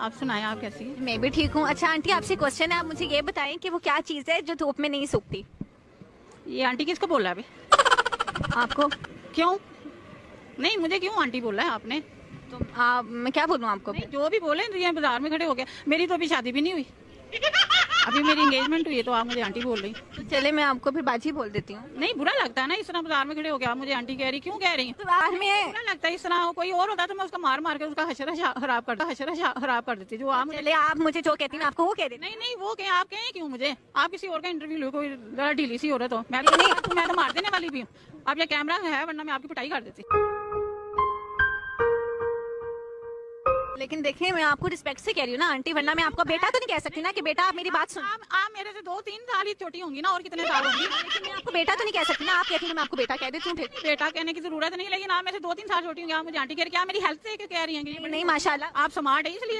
आप सुनाए आप कैसी हैं? मैं भी ठीक हूँ। अच्छा आंटी आपसे क्वेश्चन है। आप मुझे ये बताएँ कि वो क्या चीज़ है जो धूप में नहीं सूखती? ये आंटी किसको बोला है अभी? आपको? क्यों? नहीं मुझे क्यों आंटी बोला है आपने? तो आ, मैं क्या बोलूँ आपको? नहीं, जो भी बोले तो ये बाज़ार में खड़े हो गया। मेरी तो अभी शादी भी नहीं हुई। अभी मेरी एंगेजमेंट हुई है तो आप मुझे आंटी बोल रही तो चले मैं आपको फिर बाजी बोल देती हूँ। नहीं बुरा लगता है ना इस तरह बाज़ार में खड़े हो गया मुझे आंटी कह रही क्यों कह रही हैं? तो बाहर में बुरा लगता है इस तरह कोई और होता तो मैं उसका मार मार के उसका हशरा खराब कर हशरा खराब कर देती जो आप मुझे आप मुझे जो कहती हैं आपको वो कह देती नहीं नहीं वो कहें आप कहें क्यों मुझे? आप किसी और का इंटरव्यू लो कोई जरा ढीली सी हो। मैं तो मैं तो मार देने वाली भी हूँ। आप ये कैमरा है वरना मैं आपकी पिटाई कर देती। लेकिन देखिए मैं आपको रिस्पेक्ट से कह रही हूँ ना आंटी वरना मैं आपको बेटा तो नहीं कह सकती ना कि बेटा आप मेरी बात सुन। आप आप मेरे से दो तीन साल ही छोटी होंगी ना और कितने साल होंगी? लेकिन मैं आपको बेटा तो नहीं कह सकती ना आप कहती हैं मैं आपको बेटा कह देती हूँ फिर। बेटा कहने की ज़रूरत नहीं लेकिन आप मेरे से दो तीन साल छोटी होंगी आप मुझे आंटी कह रही क्या मेरी हेल्थ से कह रही है? नहीं माशाला आप स्मार्ट है इसलिए